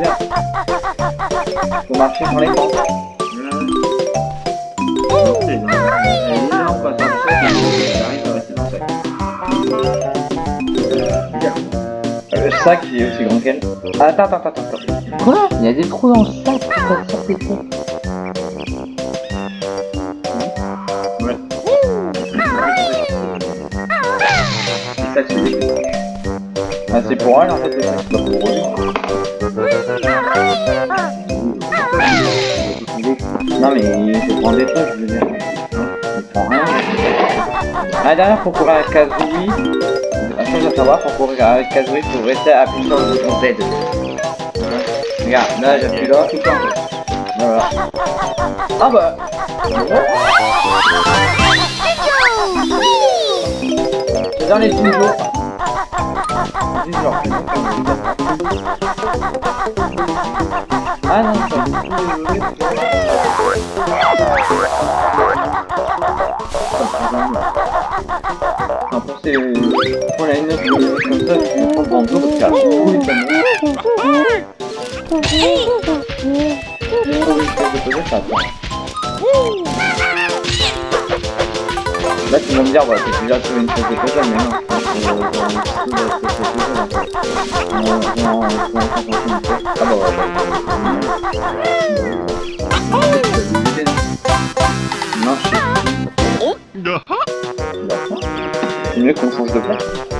l'heure. Faut marcher sur l'écran. C'est énorme. Elle est là, on passe en sac et elle arrive à rester dans le sac. Euh, Le sac, il est aussi grand qu'elle. Attends, attends, attends, attends. Quoi? Il y a des trous dans le sac. Les. Ah, c'est pour elle en fait, c'est pas pour lui. Non, mais il faut prendre des trucs, je veux dire. Il prend rien. Ah, derrière, pour courir avec Kazooie, la chose à savoir, pour courir avec Kazooie, faut rester appuyé sur le bouton Z. Regarde, là, j'appuie là, temps. Voilà. Ah bah C'est dans les petits. Petits jours. Ah non, Non, pour ces... Pour la ligne de comme ça, je vais prendre dans le dos parce qu'à tous les panneaux. Trouver une pièce de côté, ça attend. Là, tu vas me dire, voilà, j'ai c'est. Non, sais. C'est mieux qu'on change de place.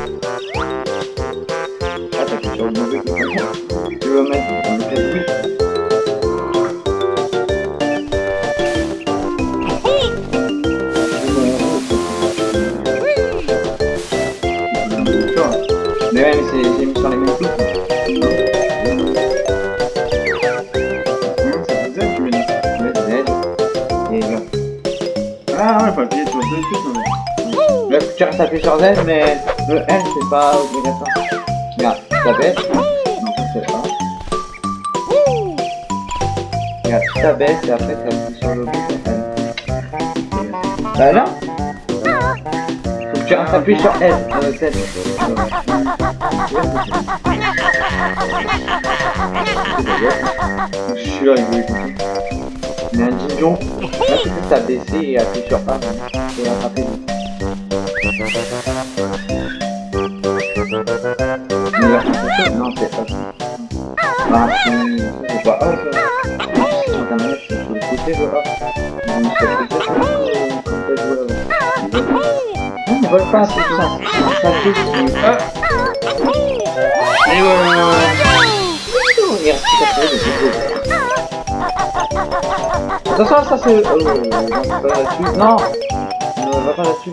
Restes appuyé sur Z, mais le L, c'est pas obligatoire. Regarde, tu baisse. Non. Regarde, tu t'abaisses et après appuies sur le. Bah là Faut que tu appuyé sur L, Z. Je suis là, il. Mais un là et appuyer sur A Non, c'est pas ça. Ça. Ça, c'est. Oh, non, c'est pas là-dessus. Non va pas là-dessus,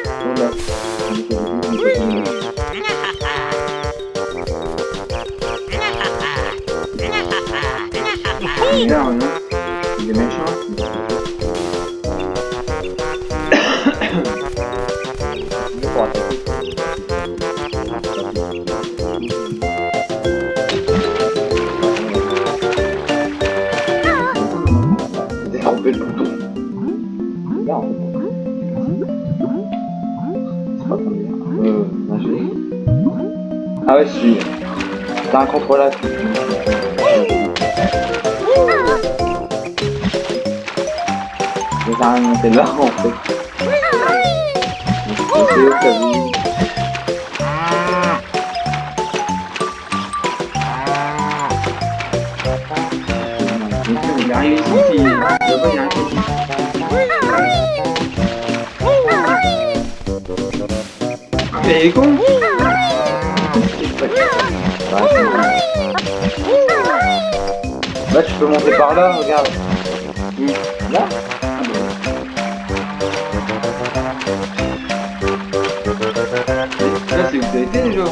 j'ai- Ah ouais, si. T'as un contrôle à tout. Mais ça a rien monté là en fait. C'est Il est c'est. Là tu peux monter par là, regarde. Là. Là, c'est où t'as été déjà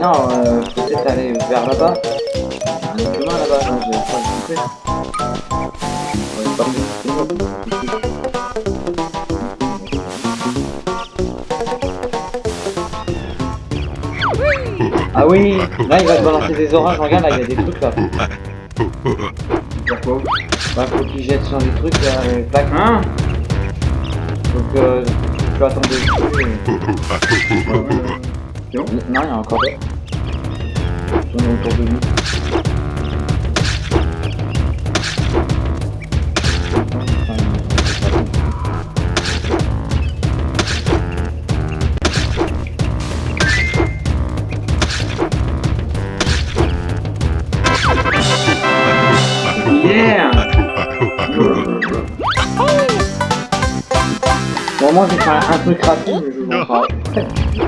non, euh, peut-être aller vers là-bas. Un autre chemin là-bas, non, j'ai pas Ah oui, là il va te balancer des orages, regarde là il y a des trucs là. Pourquoi Bah faut qu'il jette sur des trucs là, euh, tac. Hein Donc euh, tu peux attendre. C'est bon Non, il y a encore d'autres. Ils sont autour de nous. Yeah Bon, moi, je vais faire un truc rapide, mais je vous.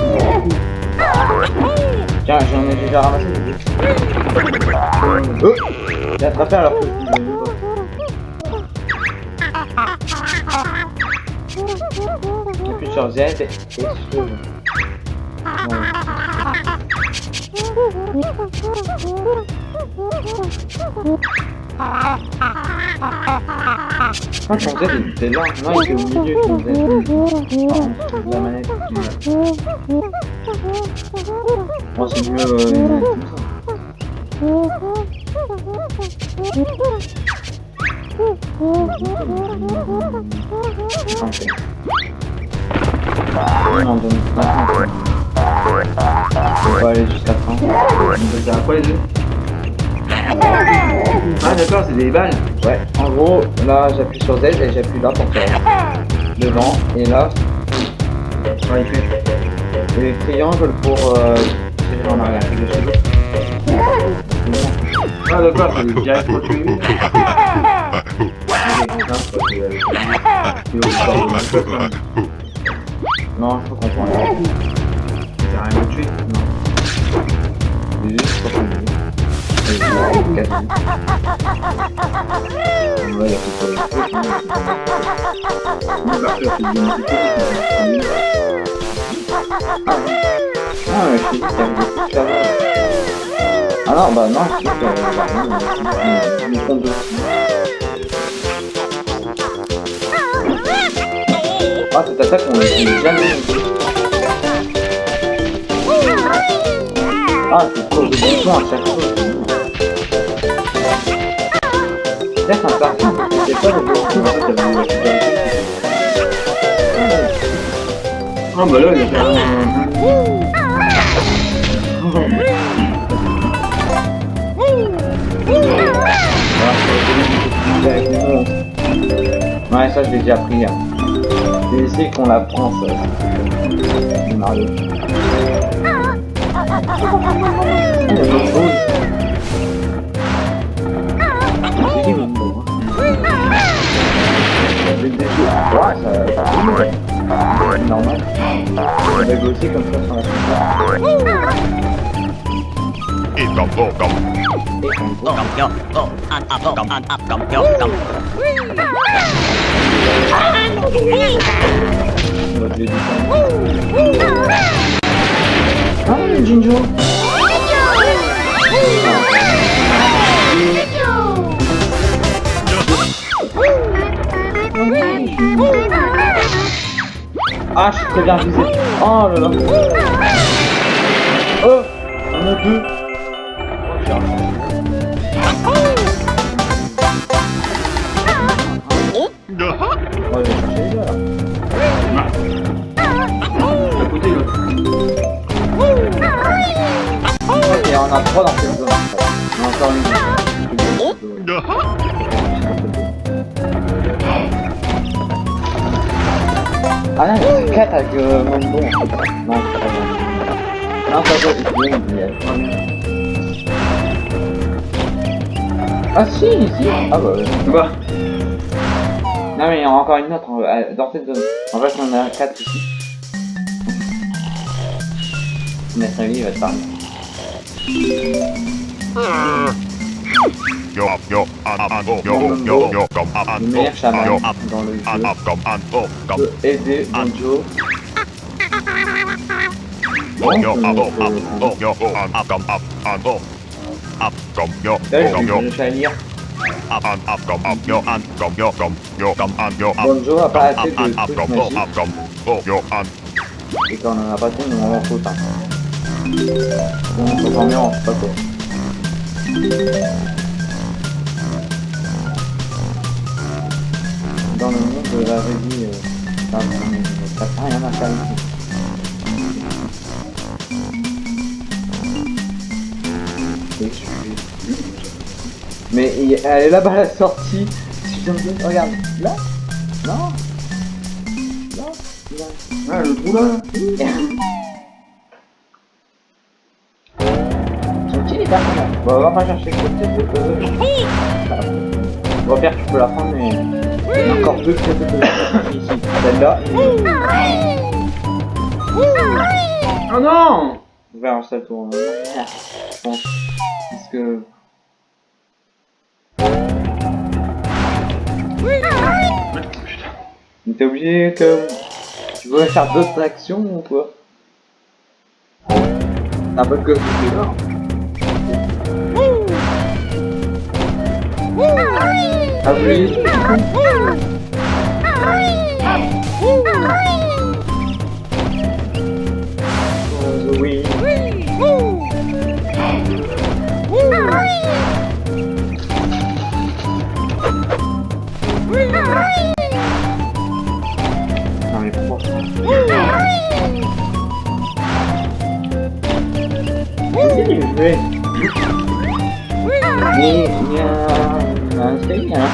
J'en ai déjà ramassé. Oh J'ai attrapé alors que Z et sur... Ah, ton Z était là. Non, il était manette. Moi, c'est mieux euh. Non. On va aller jusqu'à 30. Ça sert à quoi les deux Ah d'accord, c'est des balles Ouais, en gros, là j'appuie sur Z et j'appuie là pour faire devant et là Ouais, il fait. et triangle pour euh, tirer en arrière. Ah d'accord, c'est direct. Non, je peux comprendre. C'est rien de tuer. Non. Juste pour le Ah, trucs là-bas. Ah non, bah non, je bah, de Ah, cette attaque, on l'a jamais. Ah, c'est trop de boutons à chaque fois. C'est c'est pas le Ah bah là, il a fait un... Ouais, ça, je l'ai déjà pris. Hein. C'est ici qu'on l'apprend, ça. C'est Mario. Ah, il y a d'autres choses. C'est qui, hein. Ouais, ça... C'est normal. On va aussi comme ça sur la console. ít cầm vô cầm cầm cho ô ăn ập cầm ăn ập cầm cho cầm On va tuer du temps. Ah, le Jinjo Ah, je suis très bien visé. Oh là là. Oh, on a deux. Oh. On va aller chercher les là. Côté, là. Ok, on a trois dans cette zone. On a encore une. Ah là, il y a 4 avec euh, Mambo en fait. Non, c'est pas Mambo. Non, ça doit être bien, il y a Ah si, si Ah bah ouais. Bah, Non mais il y en a encore une autre euh, dans cette zone. En fait, on a 4 ici. Maître lui, il va te parler. Vô meilleur chaman dans le jeu peut aider Bonjo. vô vô ăn vô ăn vô vô vô ăn ăn cầm ăn ăn vô ăn cầm vô Là, cầm je vô vais je vais lire. ăn ăn ăn cầm ăn vô ăn cầm vô cầm vô cầm ăn vô ăn Bonjo a pas assez de trucs magiques. Et quand on en a pas trop, on en faut pas. On faut dormir en pas quoi. Dans le monde de la euh, ça ça fait rien à faire ici. Mais elle est là-bas à la sortie. Si je regarde, là Non Non Là ah, le trou là. Sont-ils les personnages Bon, on va pas chercher côté de Bon, Pierre, tu peux la prendre, mais il y a encore deux pièces de puzzle ici. Celle-là, Oh non on verra un seul tour. hein. Je pense. Parce que. Mais t'es obligé que. Tu veux faire d'autres actions ou quoi? Un peu que c'est là. Ah pourquoi C'est hein.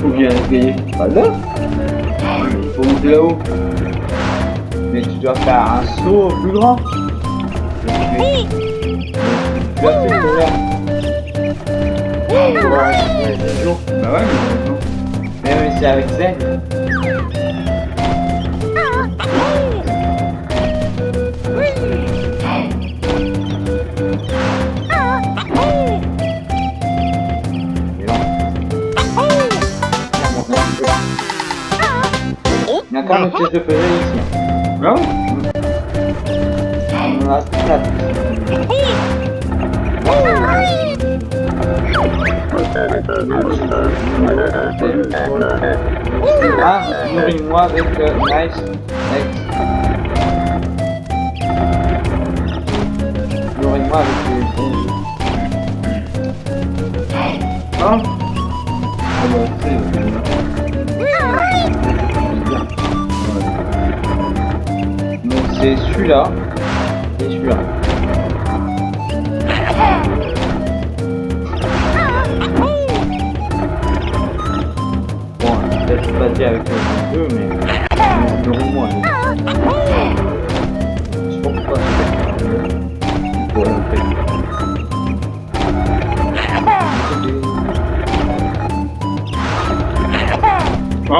Faut bien essayer. Pas là. Il faut monter là-haut. Mais tu dois faire un saut plus grand. Mais tu dois faire jours. Bah ouais, mais. Mais oui, c'est avec Zen. Encore une pièce de puzzle ici. Ah ouais On en a quatre. Ah, nourris-moi avec euh, nice. Next. Nourris-moi avec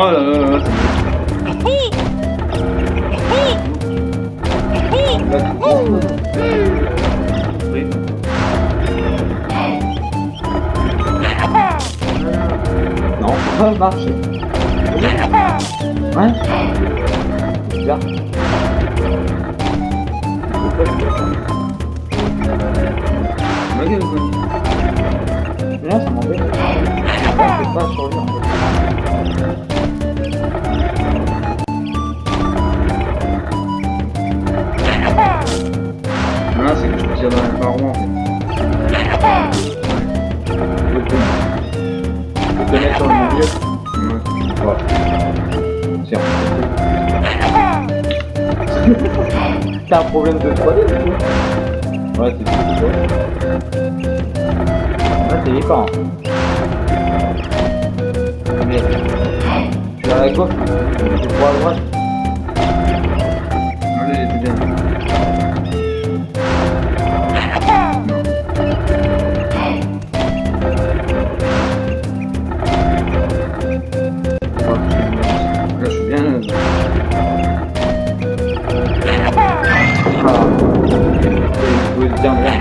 Oh. Non, ça va marcher. C'est les parois. en fait. Je peux te- je peux mettre sur le milieu. Voilà. Tiens. T'as un problème de 3D du coup Ouais, c'est tout. Ouais. T'es écran. Mais tu à la gauche, tu vois à droite.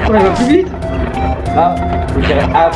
Ouais, il va plus vite Là, faut tirer à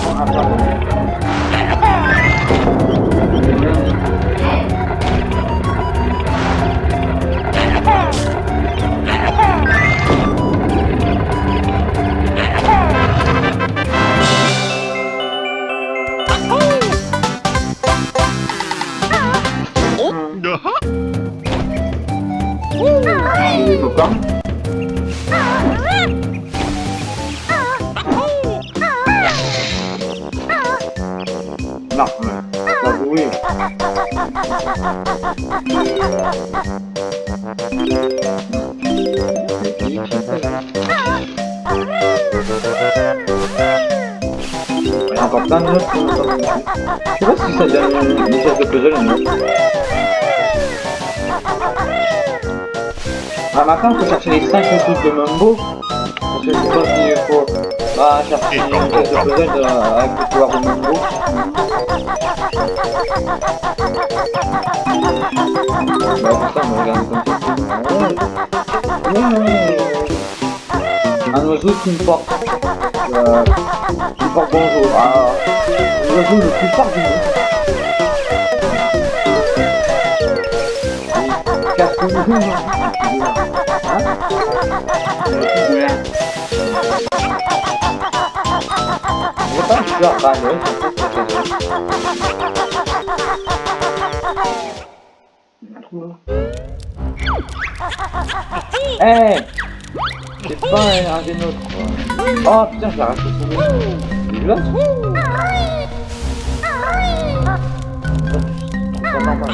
Maintenant, il faut chercher les 5 trucs de Mumbo. Parce que je sais pas s'il faut bah, chercher une espèce de puzzle avec le pouvoir de Mumbo. Bah, pour ça, on va regarder comme ça. Ouais. Un oiseau qui me porte. Euh, qui me porte bonjour. Ah, l'oiseau le plus fort du monde. Casse Je pas, c'est tout. Eh C'est pas un, un des nôtres quoi. Oh putain, je l'ai arraché son normal.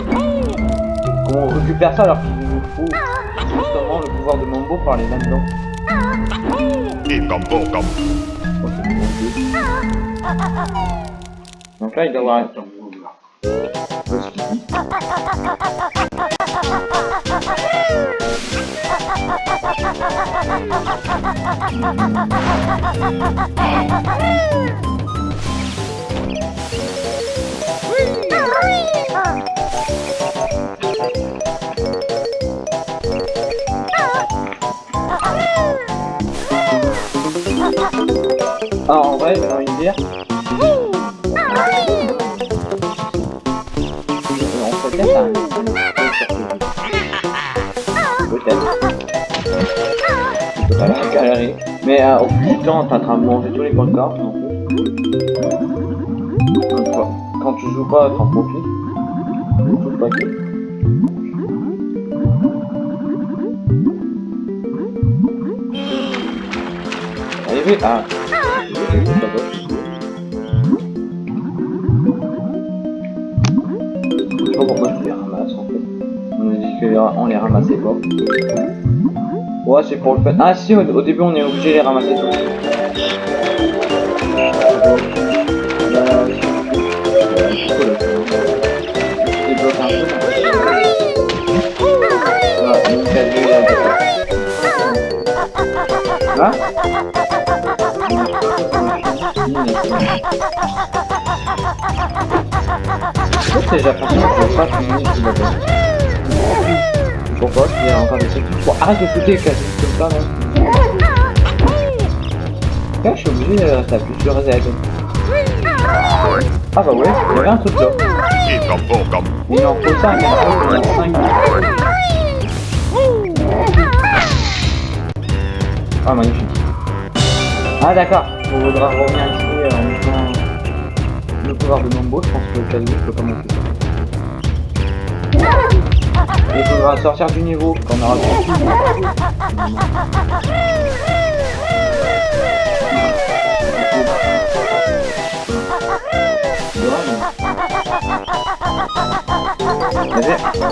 Comment on récupère ça alors pouvoir de Mambo par les là-dedans Et comme beau comme. Oh, c'est bon, ok. Mais euh, au bout du temps, t'es en train de manger tous les points de corps, Quand tu joues pas, t'en profites. Allez, hein. On les ramassait pas. Ouais, c'est pour le fait. Ah si, au, début on est obligé de les ramasser tous. Hein va bien. Pourquoi Il y a encore des trucs. Arrête de shooter quasi comme ça, Là, je suis obligé de rester appuyé sur Z. Ah bah ouais, il y avait un truc là. Il en faut 5, il en faut 5. Ah magnifique. Ah d'accord, on voudra revenir ici euh, en mettant le pouvoir de Mambo, je pense que le Kazu peut commencer ça. Il faudra sortir du niveau quand on aura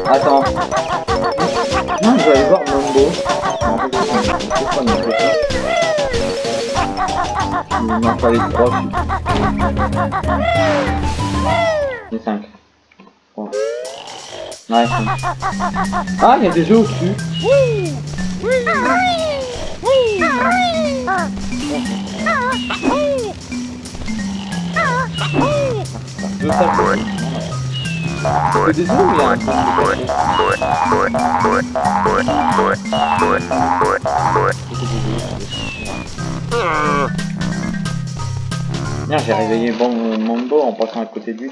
Attends. Non, je vais aller voir Mambo. Il m'en fallait 3 Et 5. Ouais, 5. Ah, il y a des œufs au-dessus. J'ai réveillé bon Mambo en passant à côté lui.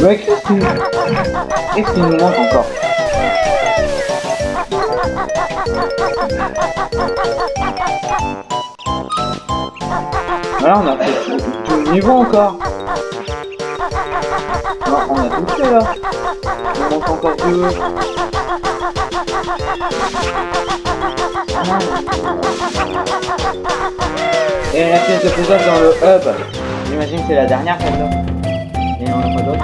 Ouais, qu'est-ce qu'il qu'est-ce qu'il nous manque encore Voilà, on a fait tout, le niveau encore. Non, on a tout fait là. Il manque encore deux. Et la pièce de puzzle dans le hub. J'imagine que c'est la dernière celle-là. Et on n'a pas.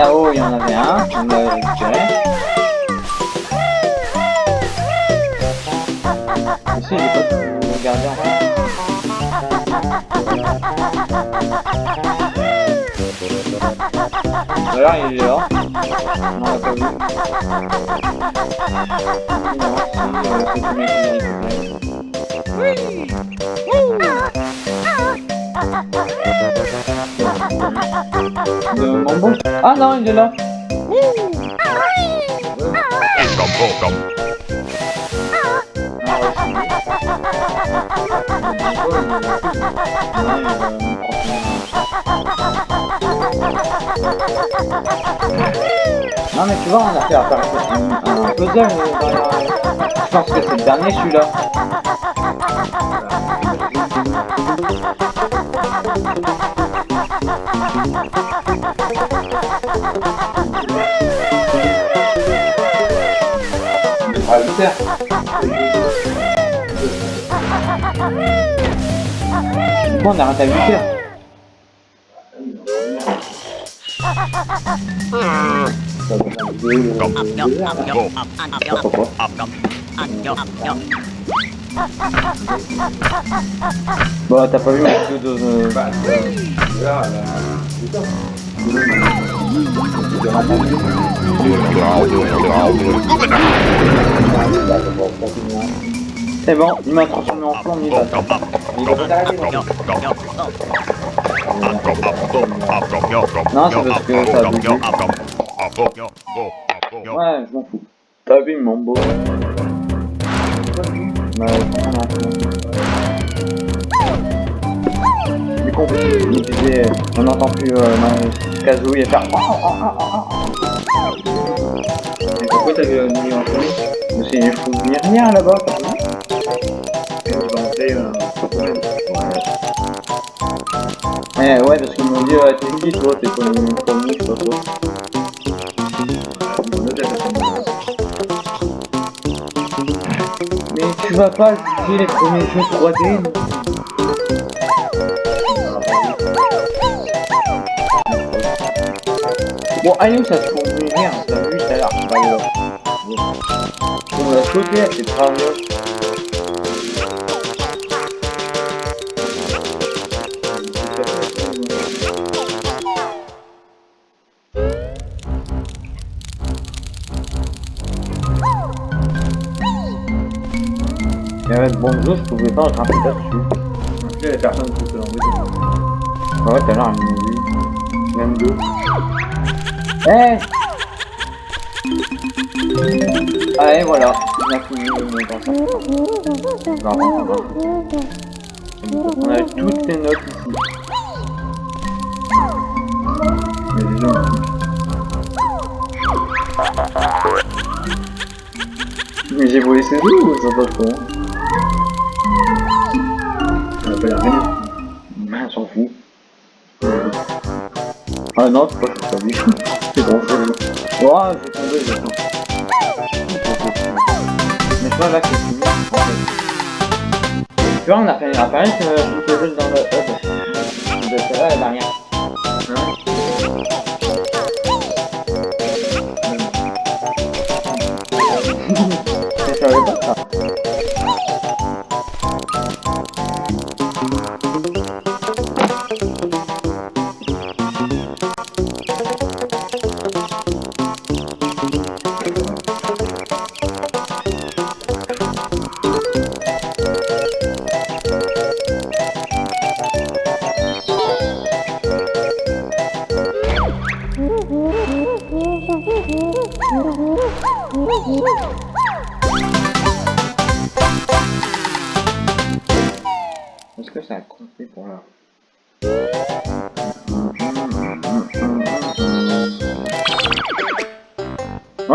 Là-haut, il y en avait un, on l'a récupéré. Ici, il est pas tout regardé en fait. Alors, il est là. On l'a pas vu. Non, si, euh, c'est tout mec qui l'a récupéré. De Mambo Ah non, il est là. Non mais tu vois, on a fait apparaître un, un puzzle euh. Je pense que c'est le dernier celui-là. Up, up, and yo, up, yo. Bah t'as pas vu ma vidéo de... Bah, ratatouille C'est bon, il m'a transformé en flan, il va. Il va bon. yo, oh. Non, c'est parce que ça a bugué. Ouais, je m'en fous. T'as vu mon beau Bah, on. Du coup, il disait, on n'entend plus euh, Kazooie faire. Oh, oh, oh, oh, pourquoi t'avais mis en premier Mais c'est une fou rien là-bas, Eh ouais, parce qu'ils m'ont dit, euh, t'es qui toi T'es pas le premier, je sais pas. Mais tu vas pas juger les premiers jeux 3D non Bon, allez où ça se fond rien, t'as vu tout à l'heure. On l'a sauté, elle s'est de bons jeux, je pouvais pas grimper là-dessus. Il y a personne qui peut l'embêter. Ouais, tout à l'heure, elle m'a vu. Même deux. Eh Ah, et voilà. On a fini le non, non. On a toutes les notes ici. Mais les gens, Mais j'ai volé ses œufs ou ça pas Tu vois, on a fait une apparaître euh,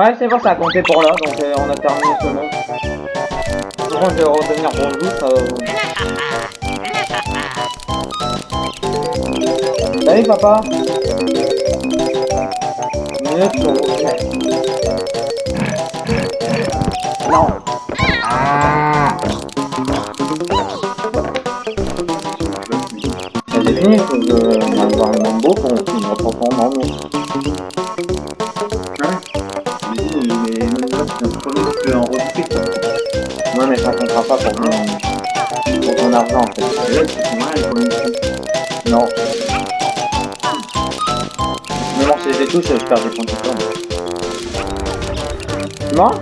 Ouais, c'est bon, ça a compté pour là, donc euh, on a terminé ce monde. De toute façon, je vais redevenir bonjour, ça... Papa. Minute sur Non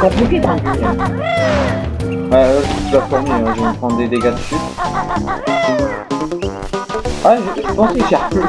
compliqué, quand même. Ouais, là, je la fourmi, hein, je vais me prendre des dégâts dessus. Ah, je, je pensais que j'ai un peu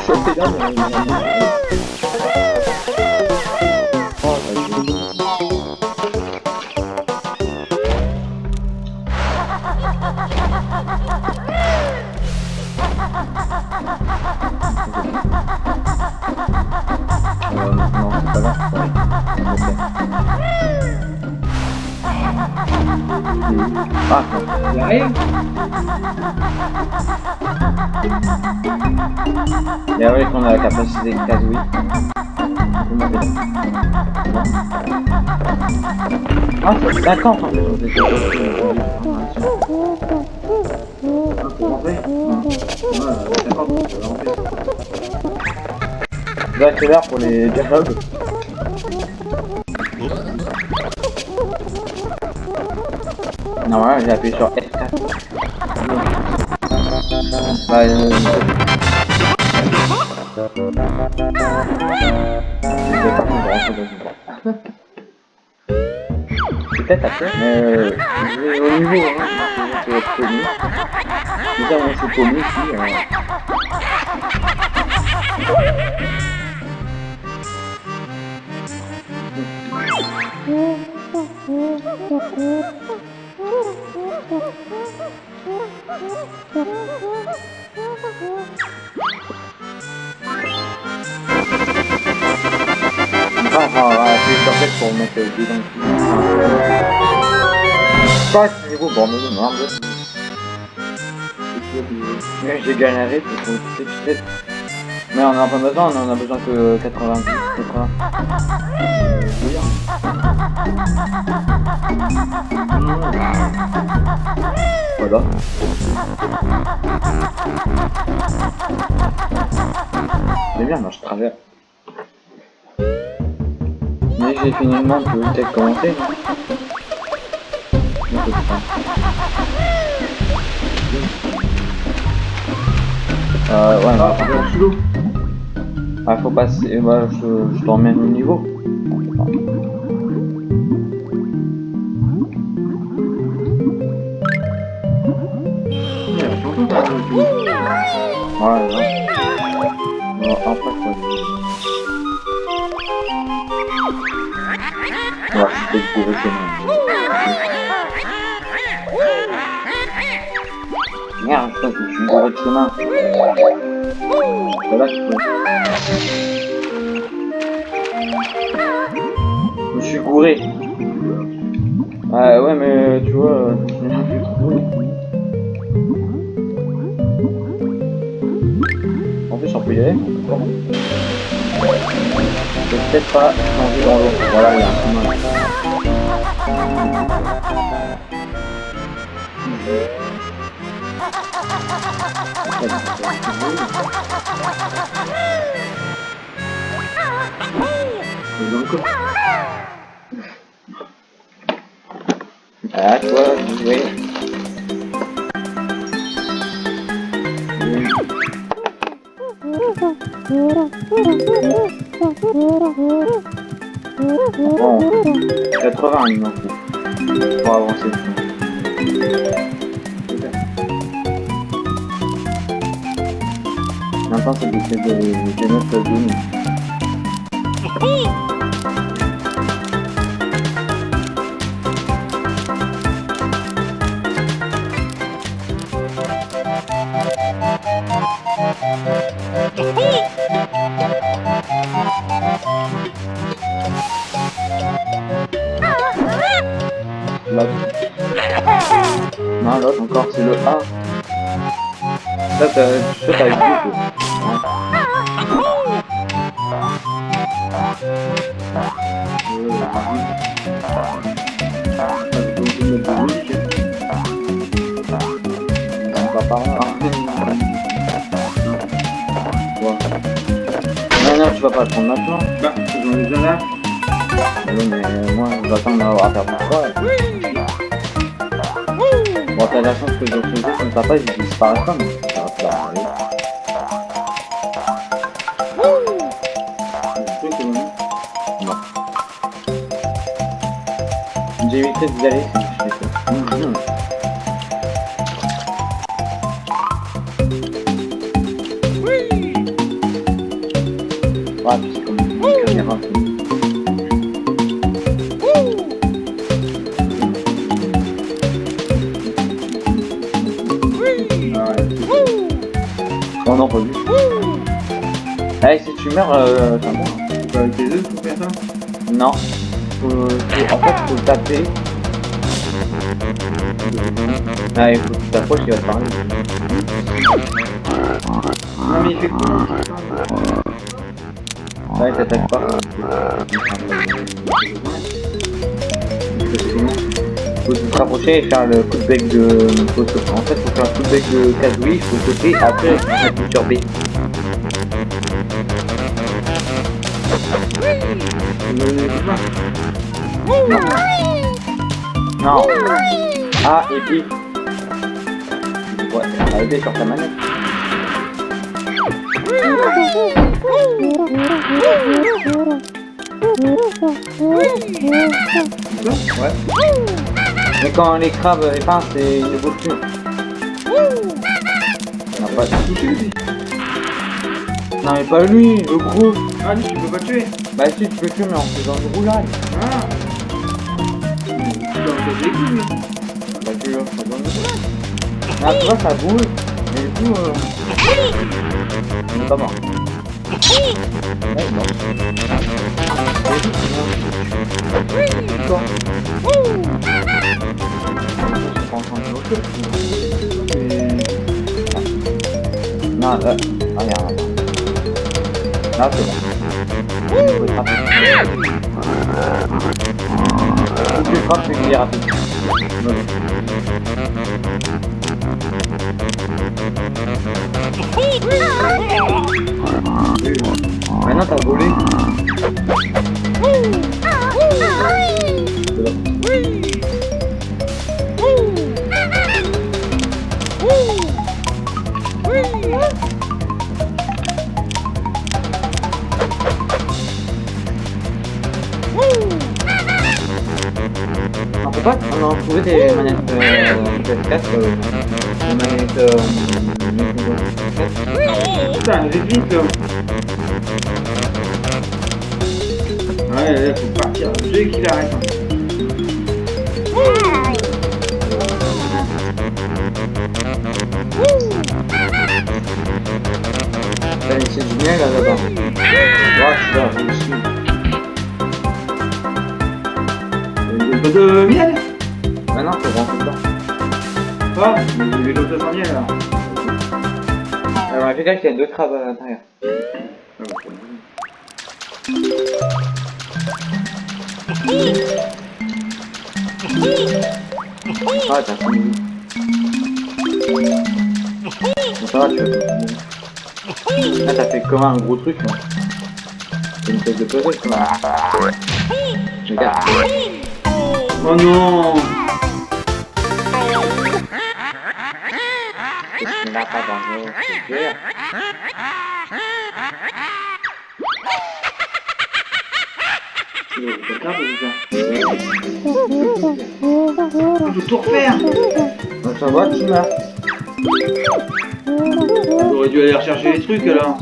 Ouais, 50, on peut rentrer. Là, c'est l'heure pour les dialogues. Non, voilà, j'ai appuyé sur F4. Peut-être après, mais euh, je vais au niveau, hein, je vais être paumé. Déjà, moi, je suis paumé ici. Euh... Enfin, niveau bordel de merde. Mais j'ai galéré pour trouver toutes ces petites Mais on en a pas besoin, on en a besoin que 90, 80. Oui, hein. Voilà. C'est bien, moi je travers. Mais j'ai fini le monde, tu Euh, ouais, Ah, sous ah, faut passer, bah, je, je t'emmène au niveau. Ouais, ouais. Bon, après, quoi. Ouais, je peux trouver chez. Merde, je suis bourré de chemin. Voilà, tu peux. Je suis gouré. Ah ouais, mais tu vois, euh, je. En plus, on peut y aller. Je peut-être pas changer dans l'eau. Voilà, il y a un chemin. Coffre. Ah, toi, oui. Bon, 80 il manque pour avancer. Maintenant, c'est d'essayer de de mettre le papa, il disparaît pas, mais ça va pas arriver. Que non. D'y aller meurs, euh, t'as mort. Faut avec les œufs pour faire ça Non. Faut, faut- en fait, faut le taper. Ah, il faut que tu t'approches, il va te parler. Non, mais il fait comment Ouais, il t'attaque pas. Faut se rapprocher et faire le coup de bec de... En fait, faut faire le coup de bec de Kazooie, faut sauter, après, appuyer sur B. Non. A et B. Ouais, sur ta manette. Ouais. Mais quand les crabes c'est ils ne bougent plus. Non, pas... non mais pas lui, le gros. Ah, lui, tu peux pas tuer Bah si tu peux tuer mais en faisant une roulade. Ah tu vois ça bouge. Mais du coup euh... on est pas mort. Ouais, de bloquer. Non, là, ah merde. Là, c'est. Faut le frapper. Faut que tu le frappes, c'est qu'il est rapide. Ouais. Maintenant, t'as volé. Trouvé des manettes euh, PS4, euh, des manettes Nintendo 64. Putain, vite. Ouais, là, faut partir. Veux qu'il arrête. laissé du miel là-bas. Je suis là, je suis. De Ah, il y avait l'autre sans miel, alors. Fait gaffe qu'il y a deux crabes à l'intérieur. Ah, bah, Ah, t'as fini. Bon, ça va, tu vas Là, t'as fait comme un gros truc, là. C'est une pièce de puzzle, quoi. Regarde. Oh non pas dans grave, déjà. Il faut tout refaire Donc, ça va, tu meurs. J'aurais dû aller rechercher les trucs, alors.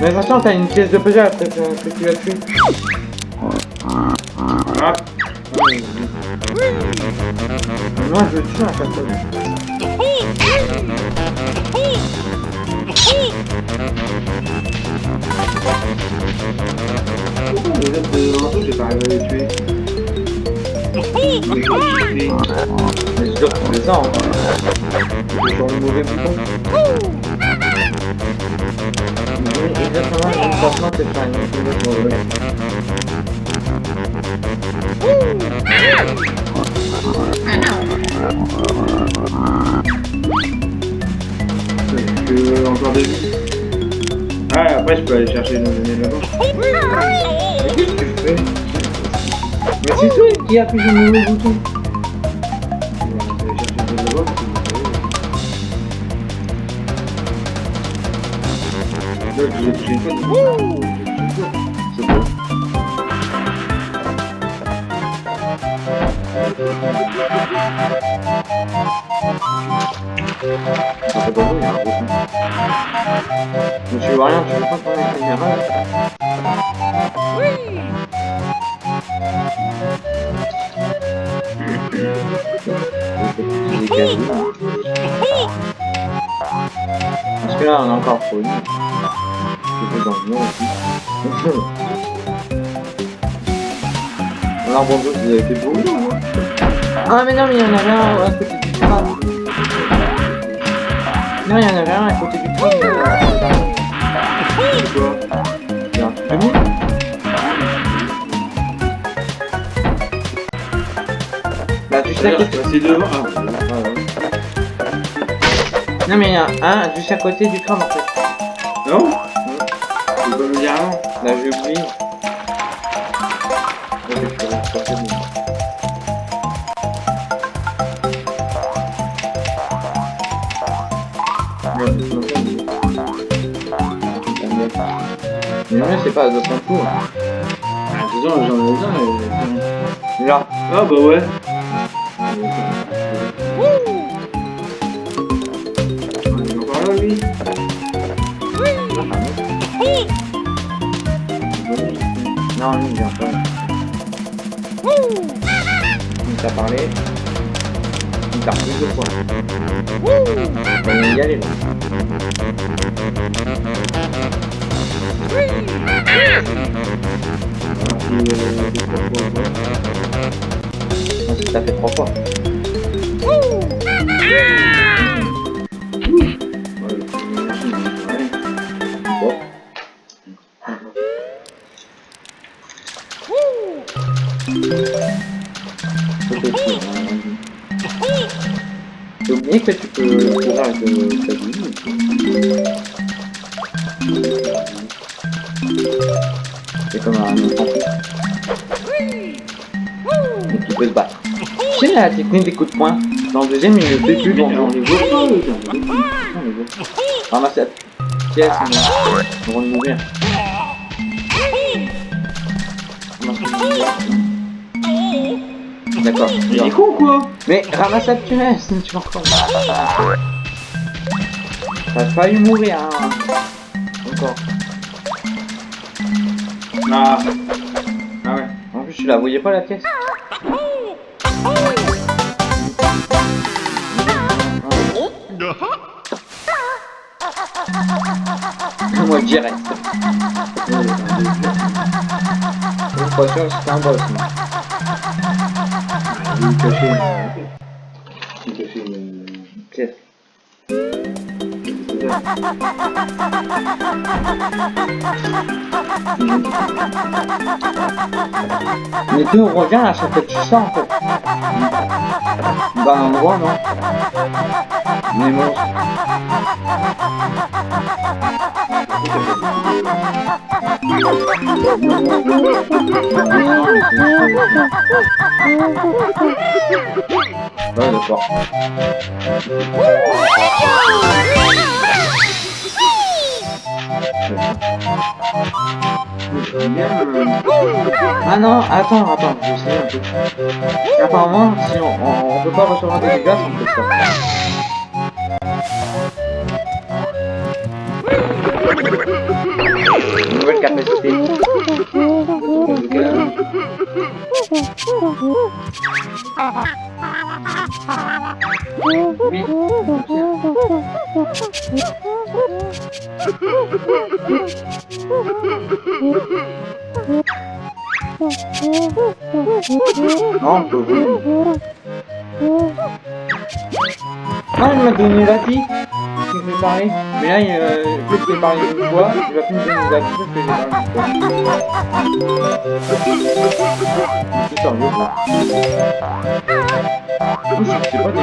Mais attention, t'as une pièce de puzzle après que, que tu as tué. Encore vies. Ah, après, je peux aller chercher nos amis là-bas. Mais qu'est-ce que tu fais Mais c'est toi qui appuie sur le mauvais bouton. Là, je une fois. Ça fait pas il y a un gros. Mais tu vois rien, tu veux pas prendre la caméra là. Parce que là, on est encore poli. Je dans le aussi. Alors bonjour, vous avez fait beau Ah mais non, mais il y en avait un à côté. Non, il y en avait un à côté du tram. C'est quoi Il y a un truc de mou. Bah tu sais à côté. C'est devant. Ah, Non mais il y en a un juste à côté du tram en fait. non? Tu peux me dire non Là j'ai oublié. C'est pas de son tour. Ah, disons, j'en ai besoin. Là. Ah, bah ouais. On est encore là, lui Non, lui, il vient pas. Il t'a parlé. Il t'a repris deux fois. On va y aller là. T'as fait trois fois. Sais la technique des coups de poing Dans le deuxième, il ne fait plus dans les bon. Ramasse la pièce, on va mourir. D'accord. Il est con, quoi? Mais ramasse la pièce, tu vas encore. T'as failli mourir, hein. Encore. Ah. Ah ouais. En plus, tu la voyais pas la pièce? Moi, direct. Je suis que c'était un boss, moi. Euh, Pièce. c'est ça. Mais revient à chaque fois que en. Dans un endroit, non? Monstres. Ah non, attends, attends, je sais un peu. Apparemment, si on, on, on peut pas recevoir des dégâts, on peut ça. Nouvelle capacité. Oui. Non, on peut ouvrir. Non, il m'a parler. Mais là, il, euh, vu que j'ai parlé une fois, il va plus me donner que j'ai parlé. C'est sérieux, c'est pas des...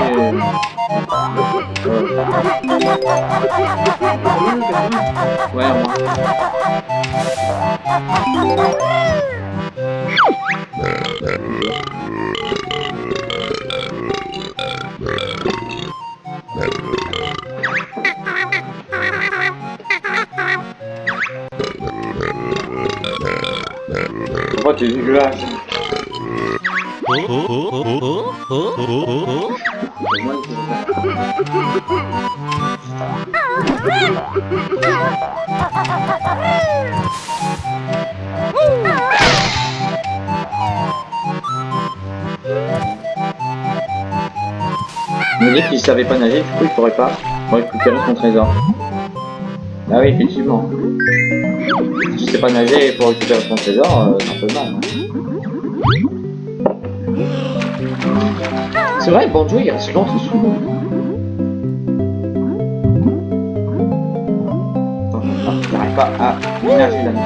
Ouais, moi. Pourquoi t'es dégueulasse moi, c'est ça. Il me dit qu'il savait pas nager, du coup il pourrait pas récupérer son trésor. Ah oui, effectivement. Si tu sais pas nager pour récupérer son trésor, euh, c'est un peu mal. hein. C'est vrai, Banjo il reste longtemps sous l'eau. N'arrive pas à nager là-dedans.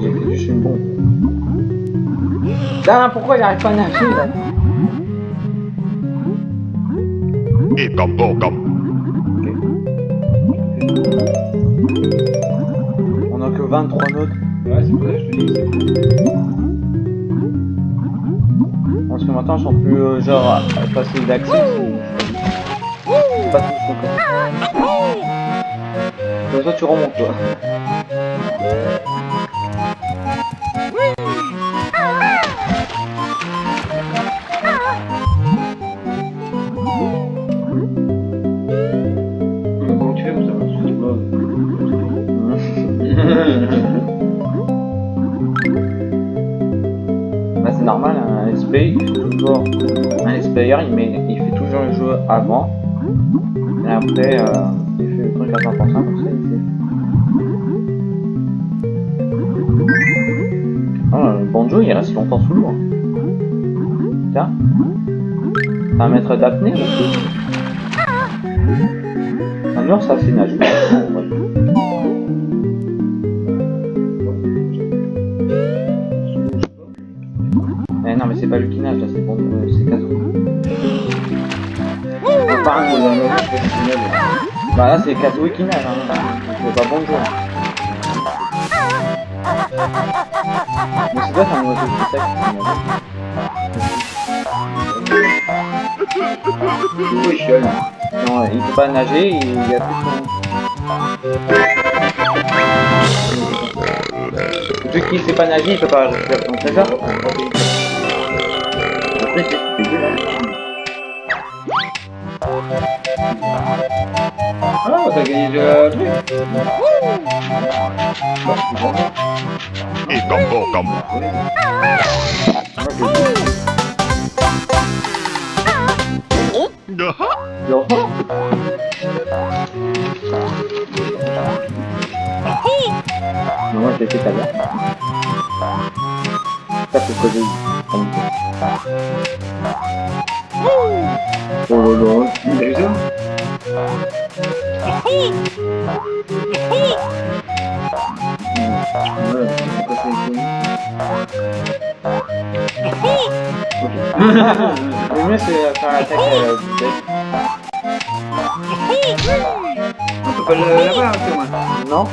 J'ai fait juste une bombe. Putain, pourquoi il arrive pas à nager là? Et comme bon comme. On a que 23 notes. Ouais, c'est pour ça que je te dis que c'est Parce que maintenant, ils sont plus euh, genre faciles d'accès. Bah, c'est normal, un let's il fait toujours. Un let's il, met, il fait toujours le jeu avant. Et après, euh, il fait le truc à 100%, comme ça, il. Oh, le banjo, il reste longtemps sous l'eau. hein. Tiens. Un maître d'apnée. Un ours, c'est nage. Pas un gros, là, Bah là, c'est Kazu qui nage, hein. C'est pas bon joueur. Mais c'est c'est un oiseau qui sec Oui, je. Non, il peut pas nager, il y a plus son... Vu qu'il sait pas nager, il peut pas récupérer son trésor. Ah, t'as gagné le truc. Et comme bon comme. Non. Non, Le mieux c'est faire l'attaque euh. On peut pas le là-bas, un peu, moi. Non.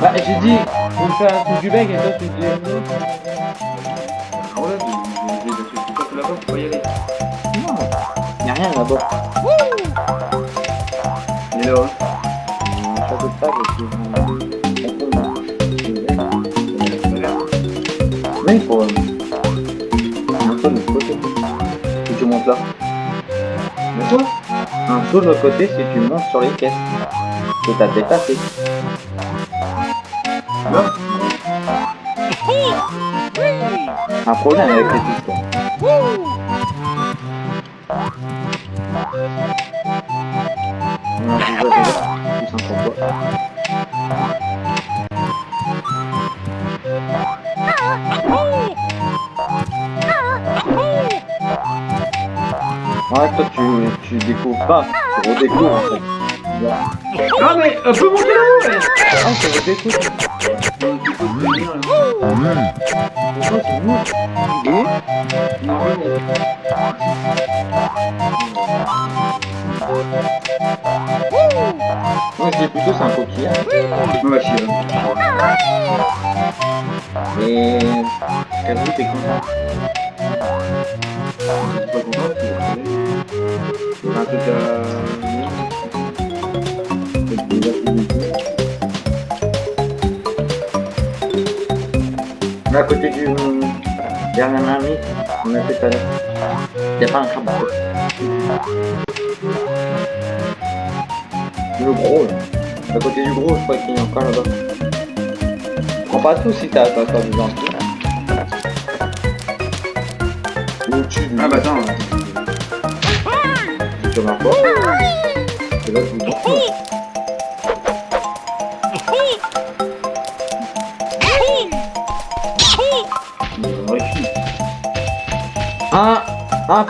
Bah j'ai dit, on fait un coup du bec et toi tu dis... Ah ouais, j'ai des trucs tout là-bas, faut pas y aller. Non, y'a rien là-bas. Il est là, hein. Puis... euh, Mais il faut... Un saut de l'autre côté si tu montes sur les caisses. Et t'as dépassé. Là Un problème avec les pistons. Non, tu, tu découvres pas, tu redécouvres en fait. Ah, mais on peut monter là-haut, là Ah, tu redécouvres. Mais bon. Moi je dis plutôt c'est un coquillage. Chier, là. Et... T'es content? Un truc à... Côté du dernier ami, on a fait tout à l'heure. Y'a pas un crabe. Le gros là. À côté du gros, je crois qu'il y a encore là-bas. Prends pas tout si t'as pas besoin de tout. Ah bah attends.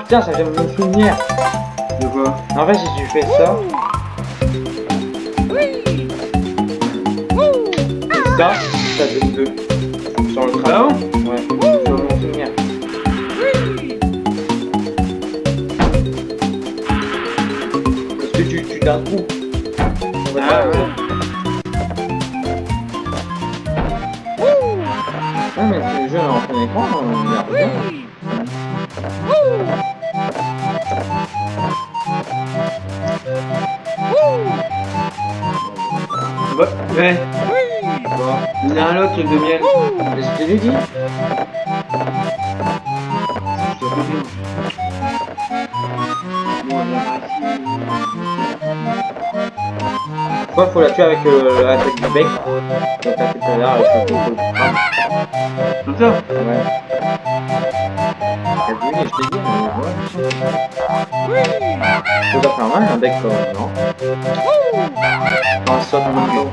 Ah putain, ça de me souvenir. De quoi En fait, si tu fais ça. Et ça, ça donne deux. Sur le Ah crabe. bon Ouais, je m'en souvenir. Parce que tu, tu d'un coup. Il y en a un autre truc de miel. Mais je te l'ai dit. Quoi, faut la tuer avec euh, l'attaque du bec. Comme t'as fait tout à l'heure avec le coup de crabe. Comme ça? Ouais. T'as vu, je t'ai dit, mais ouais. Ça doit faire mal un bec quand même, non Quand ça saute en même temps.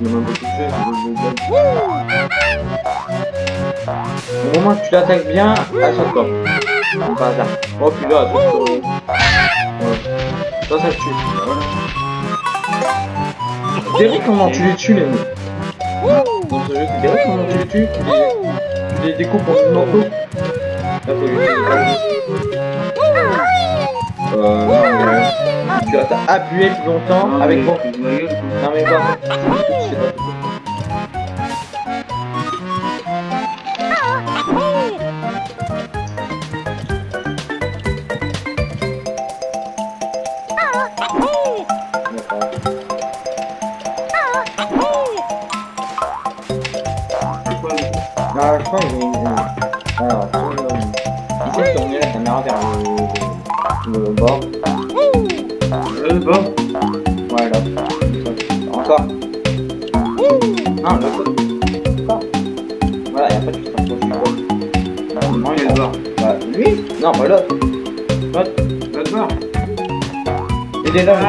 Il y a même beaucoup de choses, je veux le donner. Au moment tu l'attaques bien, elle saute pas. Comme par hasard. Oh puis là, sur. Ouais. Ça, ça tue. Derrick, comment tu les tues les mecs Dans ce jeu, c'est Derrick, comment tu les tues tu les... tu les découpes en morceaux Là, faut. Euh, non, mais... Tu as appuyé plus longtemps avec. Non mais pas.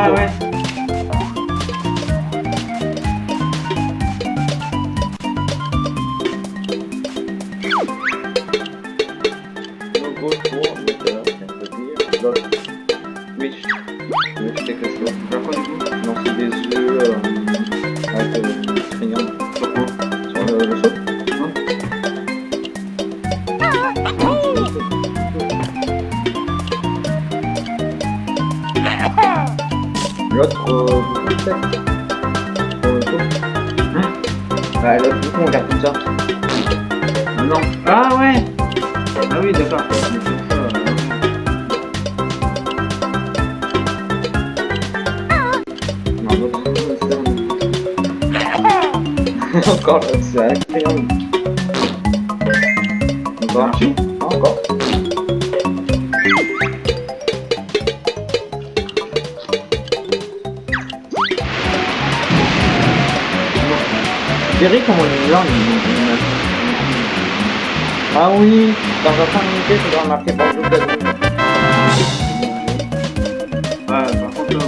Il Encore l'autre, c'est un triangle. Encore Encore. Derrick, comment là il- il- Ah oui, dans un 5 minutes, tu dois marquer bonjour Kazumi. Ah, par contre, là,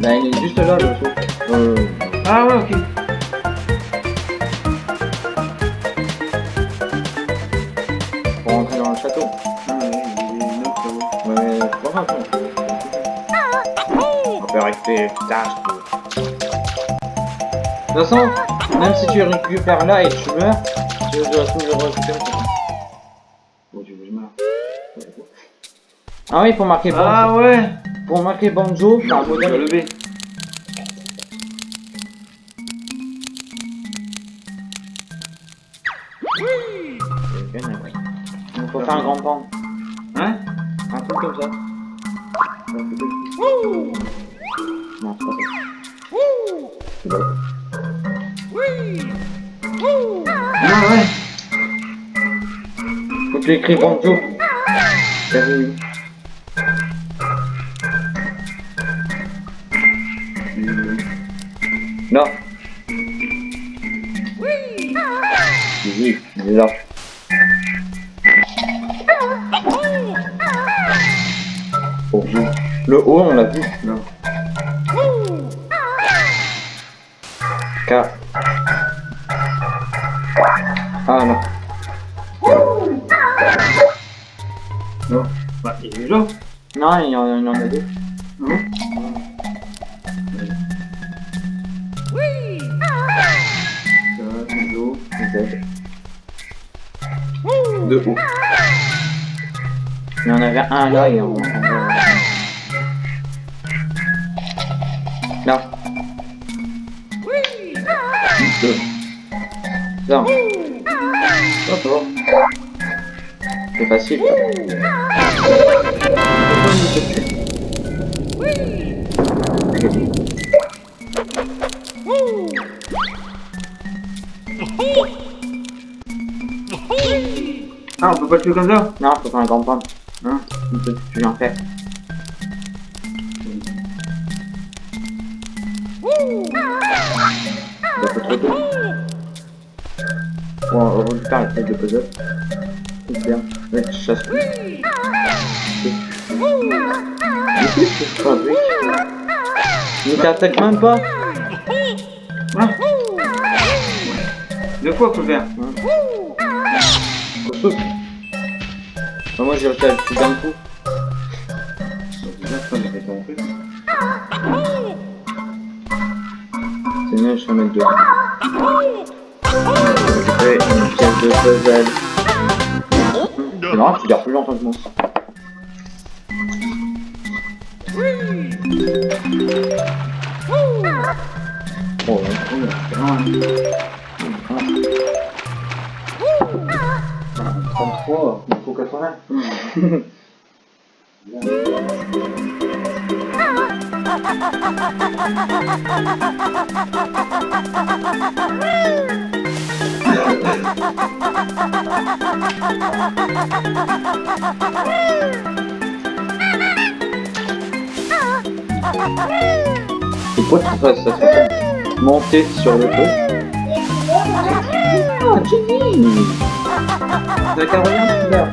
Bah, il est juste là, le saut. Euh, Ah ouais, ok. De toute façon, même si tu récupères là et tu meurs, tu dois toujours récupérer. Bon, tu veux je meure Ah oui, pour marquer Banjo, Ah ouais. Pour marquer Banjo, t'as un Faut que tu Deux. Non. Ça, va. C'est facile. Ah, on peut pas le tuer comme ça? Non, faut faire un grand point. Hein? Faire. On faire la tête de puzzle. C'est bien. Ouais, je fabrique Mais t'attaques même pas Ouais. De quoi Costaud. Bah, Moi j'ai réussi à le coup. Déjà, je crois que j'ai fait ton de puzzle. C'est tu gardes plus longtemps que moi. Oh, 33, il faut 80. Et quoi tu fasses ça Monter sur le feu. Ah, Jenny T'as.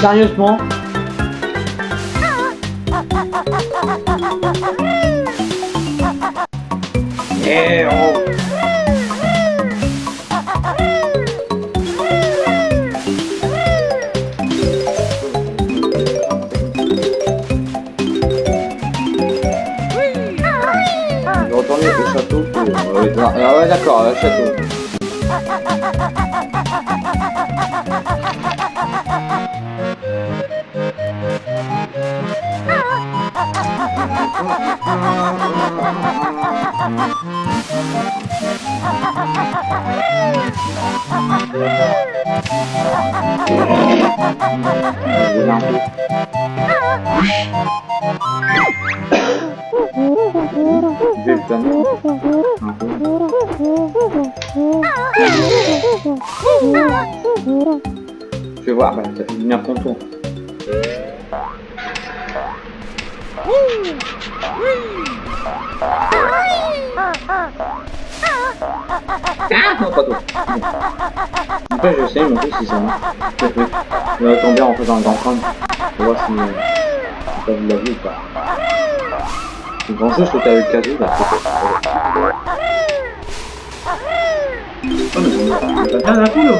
Sérieusement Eh oh. Je vais retourner au château pour... euh, ouais, ah ouais d'accord, au Je vais voir, bah, ça ton Ah non, pas toi. Après, je sais, mais en plus, si ça marche. Je vais je vais tomber en faisant un grand crâne. Pour voir si euh, t'as vu la vie ou pas. C'est grand chose que t'as avec Kazoo, là. Oh, mais c'est pas bien d'un coup, là.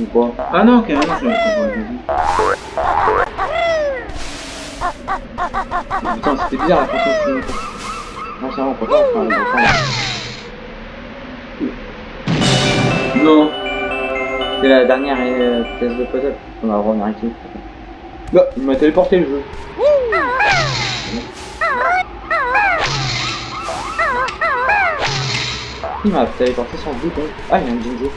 Ou quoi Ah non, je Putain, c'était bizarre la de filmer. Non, c'est vraiment, faut pas faire le Non. C'est la dernière euh, pièce de puzzle. On va revenir ici. Là, il m'a téléporté le jeu. Il m'a téléporté sans bouton. Ah, il y a un Jinjo.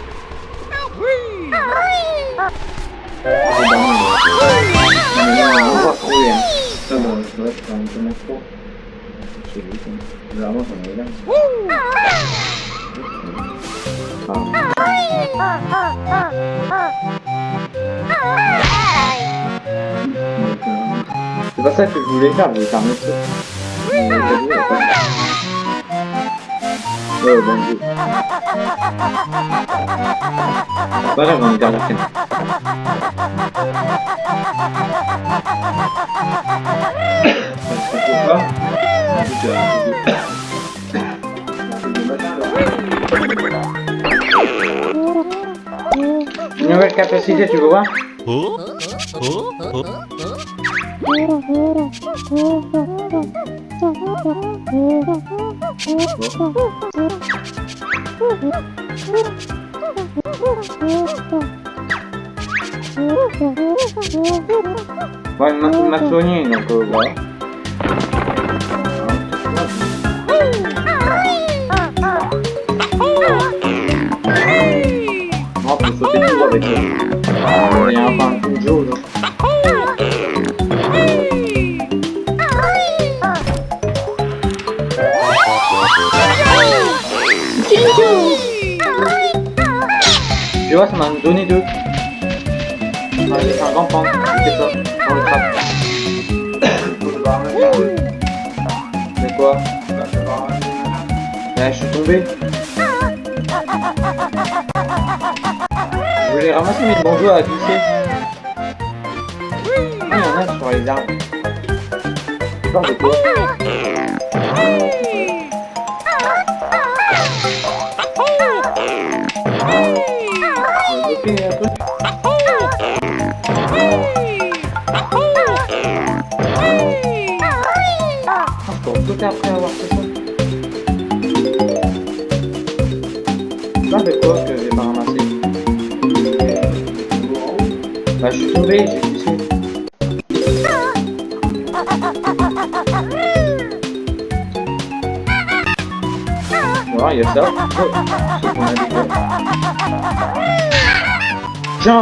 C'est dingue. On va trouver C'est un peu trop. Généralement, j'en ai C'est pas ça que je voulais faire, je voulais faire mieux Oh, bangku. Para bang galakin. Buka. Nyawet kapasitasnya juga, Pak. Huh? Huh? Huh? Ouais, il m'a il m'a soigné, donc euh, Ramasser mes banjos à glisser. Ah, il y en a sur les arbres. De quoi? Il y a ça.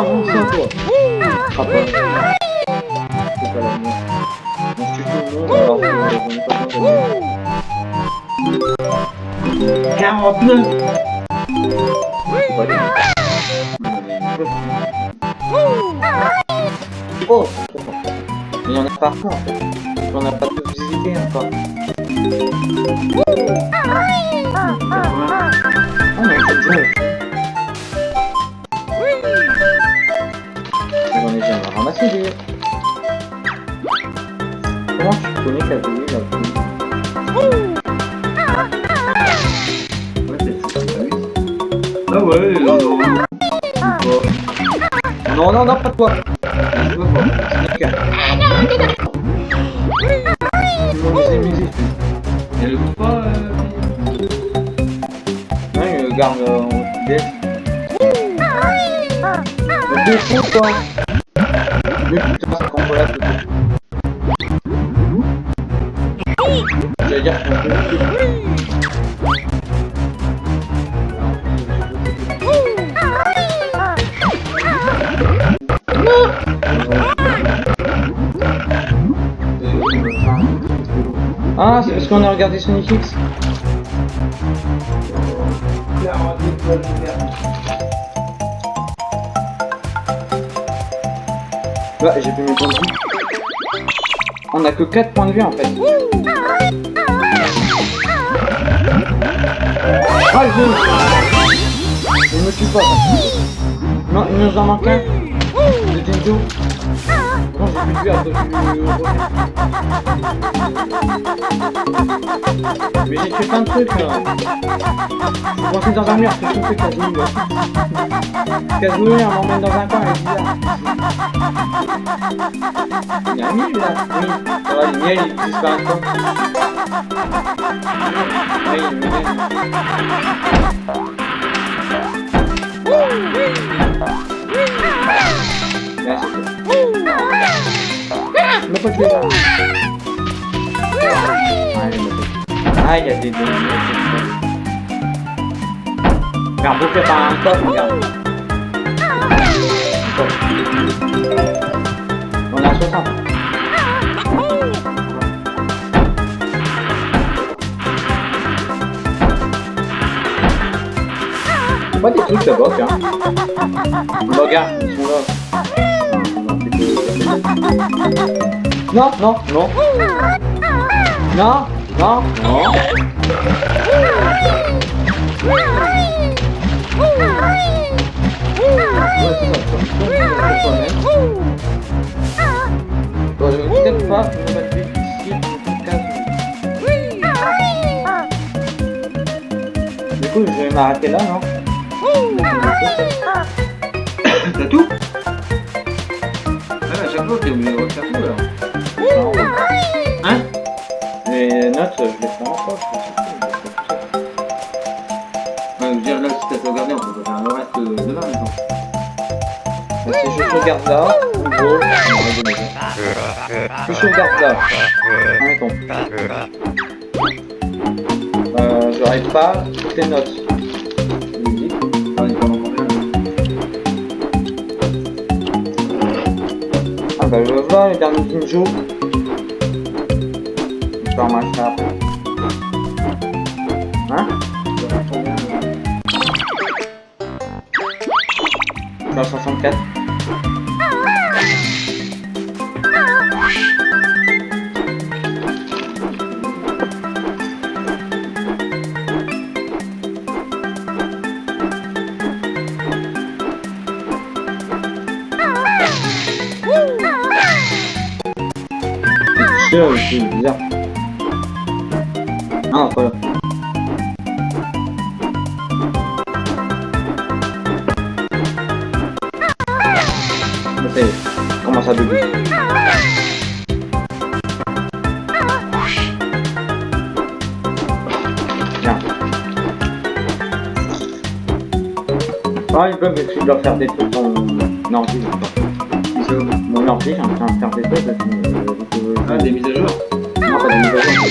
Oh, c'est des. Comment tu connais Kazooie là Ouais, c'est ça, Ah ouais, non, non. Non, non, non, pas toi. Je veux misé. Elle le bouge pas, euh... Ouais, il garde euh, en fidèle. Mais deux putain, tout. J'allais dire Ah, c'est parce qu'on a regardé Sonic X. Bah, j'ai plus mes points de vie. On a que 4 points de vie en fait. Ah, je... Il me tue pas. Non, il nous en manque un. Non, j'ai plus vie après je Mais j'ai fait plein de trucs là. Je suis dans un mur, qu'est-ce qu'on fait Kazooie, on m'emmène dans un coin, elle est bizarre. Il y a un mille là Oui, ça va, le miel il disparaît pas. Oui, le miel. Ma di tutte blocca Blocca Nessuno No, no, no No, no, no Questo è il je vais. Du coup, je vais m'arrêter là, non T'as tout Ah, à chaque fois, t'es obligé de refaire tout alors. Hein Les notes, je les prends encore. je veux dire, là, si t'as sauvegardé, on peut faire le reste euh, demain, maintenant. pas. Si je sauvegarde là, je sauvegarde là, admettons. Euh, j'aurai pas toutes les notes. Ah, Ah bah je vois les derniers Jinjo. Je vais remarquer ça après. Ah, je dois faire des trucs dans mon ordi. Mon ordi, j'ai en train de faire des trucs. euh, euh, Ah, des mises à jour non, pas des mises à jour.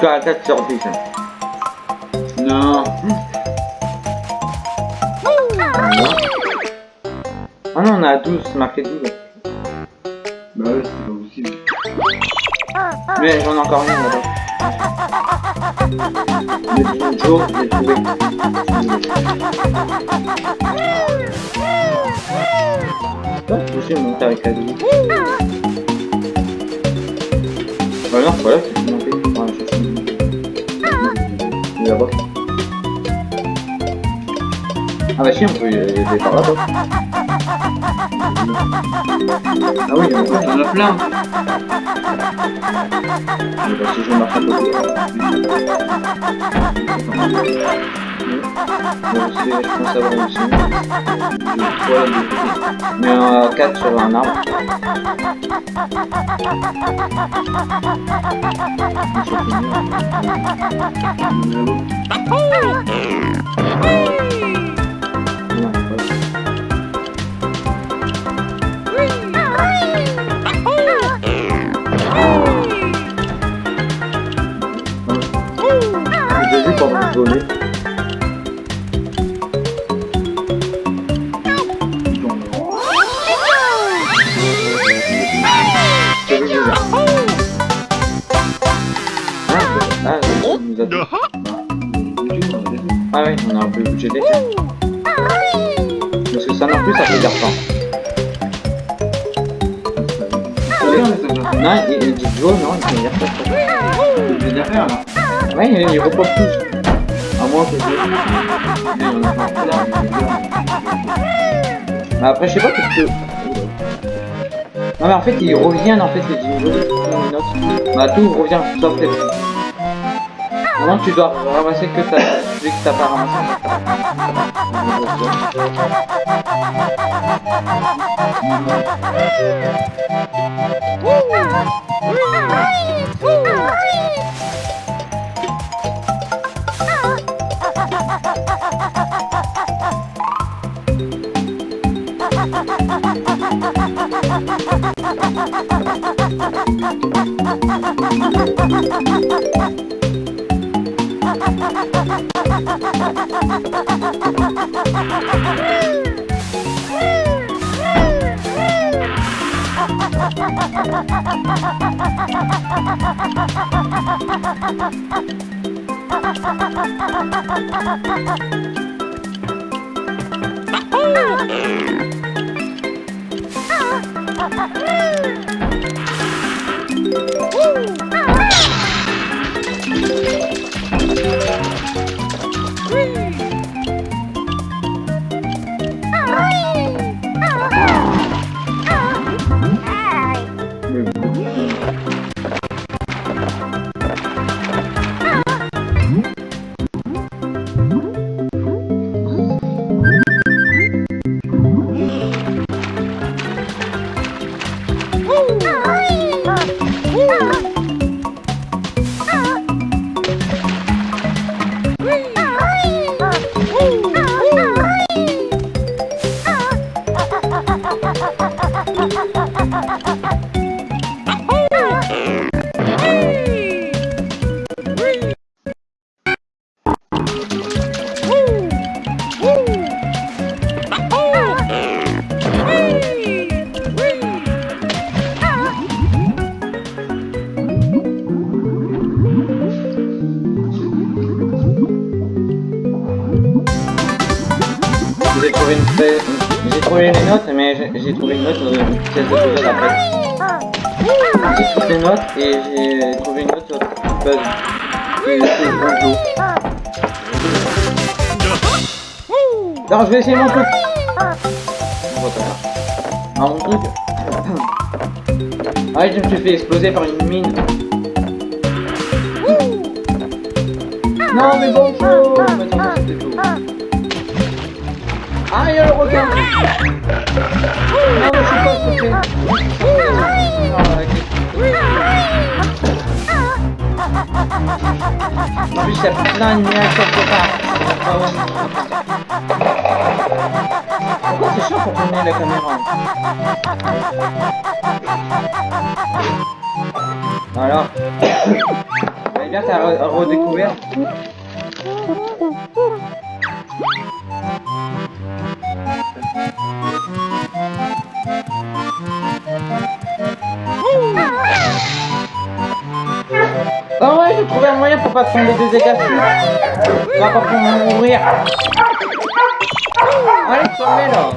4 sur 10. Non. Ah non, on a 12, c'est marqué 12. Bah ouais, c'est pas possible. Mais j'en ai encore rien là-bas. Monter avec la vie. Bah non, voilà, c'est bah si, on peut y aller par là-bas. Ah oui, il y en a plein. T'en as plein. Mais bah, si je marche à côté. Bon, c'est, je pense avoir une signe. Ouais, mais euh, 4 sur un arbre. Je après, je sais pas parce que... Non mais en fait, ils reviennent en fait les dinosaures. Bah tout revient, sauf les... Non, tu dois ramasser que ta... Vu que t'as pas ramassé. J'ai Ah, je me suis fait exploser par une mine. Non, mais attends, faux. Ah, il y a le requin Non, mais je suis pas. Ah, ok. En plus, il y a plein de miens quelque part. Chiant pour tourner la caméra Alors Eh bien, t'as re- redécouvert Ah ouais, j'ai trouvé un moyen pour pas tomber des égassures. Pas pour mourir. Allez, tournez là.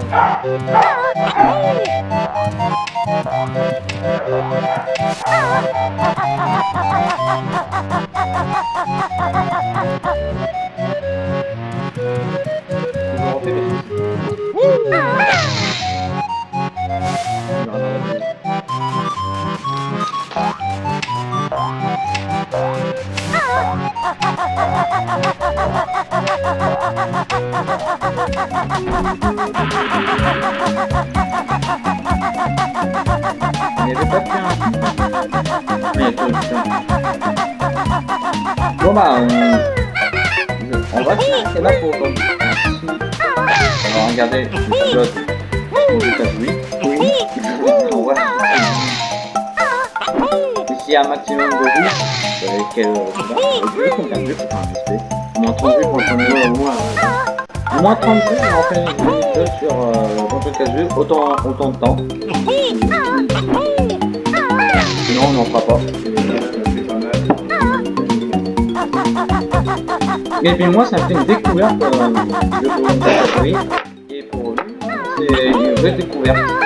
Je Il a. Bon bah, on, on va s'arrêter là pour aujourd'hui. Merci. On va a un maximum de vues, euh, quel euh, je sais pas, combien de vues, enfin, j'espère. Au moins 30 vues pour le premier jeu, au moins. euh, Au moins 30 vues, on fait une vidéo sur euh, Kazooie, autant, autant de temps. Sinon, on n'en fera pas. Et puis moi, ça me fait une découverte euh, de Kazooie. Et pour lui, c'est une vraie découverte.